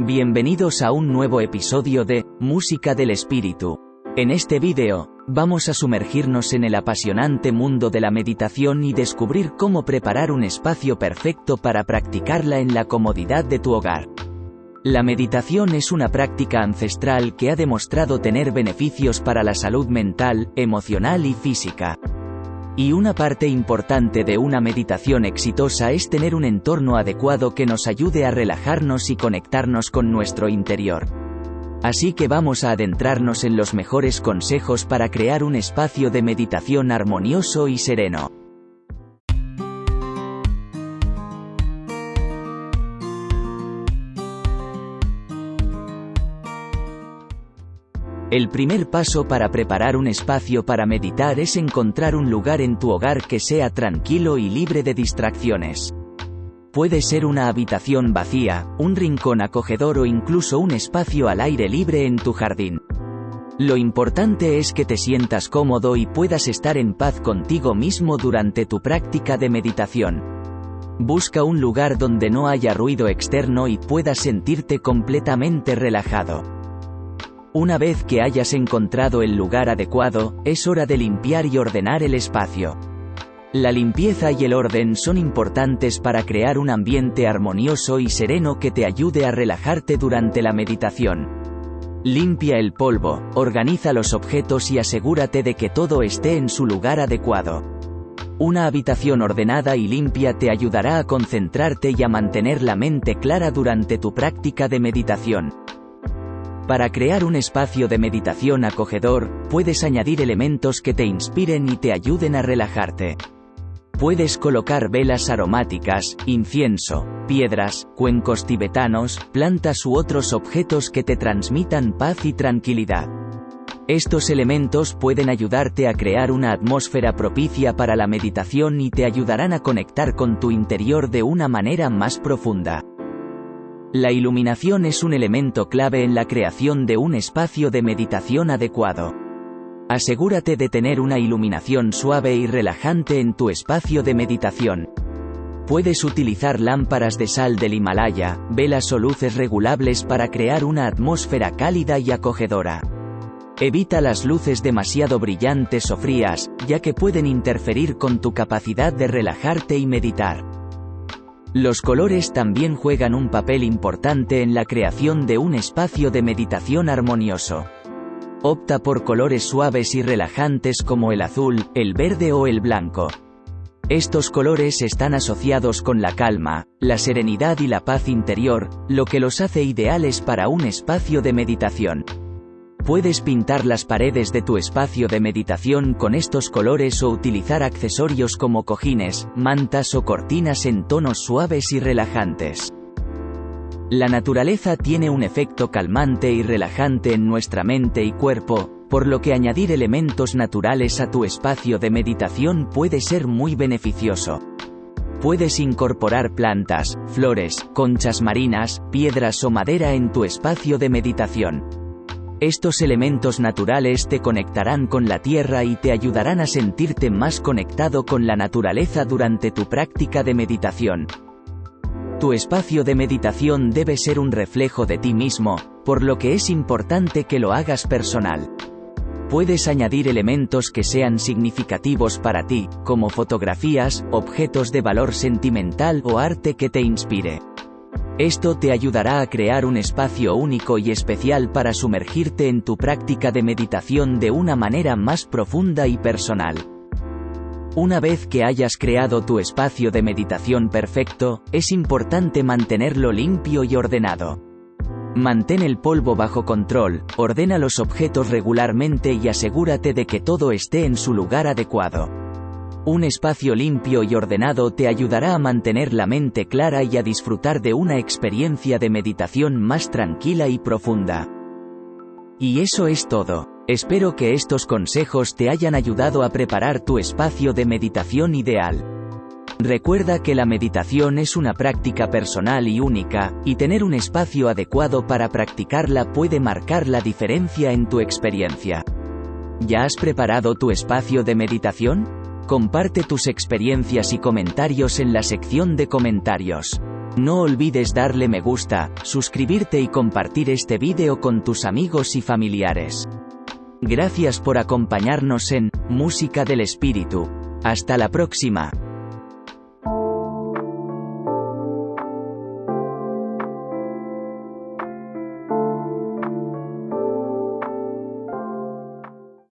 Bienvenidos a un nuevo episodio de Música del Espíritu. En este vídeo, vamos a sumergirnos en el apasionante mundo de la meditación y descubrir cómo preparar un espacio perfecto para practicarla en la comodidad de tu hogar. La meditación es una práctica ancestral que ha demostrado tener beneficios para la salud mental, emocional y física. Y una parte importante de una meditación exitosa es tener un entorno adecuado que nos ayude a relajarnos y conectarnos con nuestro interior. Así que vamos a adentrarnos en los mejores consejos para crear un espacio de meditación armonioso y sereno. El primer paso para preparar un espacio para meditar es encontrar un lugar en tu hogar que sea tranquilo y libre de distracciones. Puede ser una habitación vacía, un rincón acogedor o incluso un espacio al aire libre en tu jardín. Lo importante es que te sientas cómodo y puedas estar en paz contigo mismo durante tu práctica de meditación. Busca un lugar donde no haya ruido externo y puedas sentirte completamente relajado. Una vez que hayas encontrado el lugar adecuado, es hora de limpiar y ordenar el espacio. La limpieza y el orden son importantes para crear un ambiente armonioso y sereno que te ayude a relajarte durante la meditación. Limpia el polvo, organiza los objetos y asegúrate de que todo esté en su lugar adecuado. Una habitación ordenada y limpia te ayudará a concentrarte y a mantener la mente clara durante tu práctica de meditación. Para crear un espacio de meditación acogedor, puedes añadir elementos que te inspiren y te ayuden a relajarte. Puedes colocar velas aromáticas, incienso, piedras, cuencos tibetanos, plantas u otros objetos que te transmitan paz y tranquilidad. Estos elementos pueden ayudarte a crear una atmósfera propicia para la meditación y te ayudarán a conectar con tu interior de una manera más profunda. La iluminación es un elemento clave en la creación de un espacio de meditación adecuado. Asegúrate de tener una iluminación suave y relajante en tu espacio de meditación. Puedes utilizar lámparas de sal del Himalaya, velas o luces regulables para crear una atmósfera cálida y acogedora. Evita las luces demasiado brillantes o frías, ya que pueden interferir con tu capacidad de relajarte y meditar. Los colores también juegan un papel importante en la creación de un espacio de meditación armonioso. Opta por colores suaves y relajantes como el azul, el verde o el blanco. Estos colores están asociados con la calma, la serenidad y la paz interior, lo que los hace ideales para un espacio de meditación. Puedes pintar las paredes de tu espacio de meditación con estos colores o utilizar accesorios como cojines, mantas o cortinas en tonos suaves y relajantes. La naturaleza tiene un efecto calmante y relajante en nuestra mente y cuerpo, por lo que añadir elementos naturales a tu espacio de meditación puede ser muy beneficioso. Puedes incorporar plantas, flores, conchas marinas, piedras o madera en tu espacio de meditación. Estos elementos naturales te conectarán con la tierra y te ayudarán a sentirte más conectado con la naturaleza durante tu práctica de meditación. Tu espacio de meditación debe ser un reflejo de ti mismo, por lo que es importante que lo hagas personal. Puedes añadir elementos que sean significativos para ti, como fotografías, objetos de valor sentimental o arte que te inspire. Esto te ayudará a crear un espacio único y especial para sumergirte en tu práctica de meditación de una manera más profunda y personal. Una vez que hayas creado tu espacio de meditación perfecto, es importante mantenerlo limpio y ordenado. Mantén el polvo bajo control, ordena los objetos regularmente y asegúrate de que todo esté en su lugar adecuado. Un espacio limpio y ordenado te ayudará a mantener la mente clara y a disfrutar de una experiencia de meditación más tranquila y profunda. Y eso es todo. Espero que estos consejos te hayan ayudado a preparar tu espacio de meditación ideal. Recuerda que la meditación es una práctica personal y única, y tener un espacio adecuado para practicarla puede marcar la diferencia en tu experiencia. ¿Ya has preparado tu espacio de meditación? Comparte tus experiencias y comentarios en la sección de comentarios. No olvides darle me gusta, suscribirte y compartir este vídeo con tus amigos y familiares. Gracias por acompañarnos en Música del Espíritu. Hasta la próxima.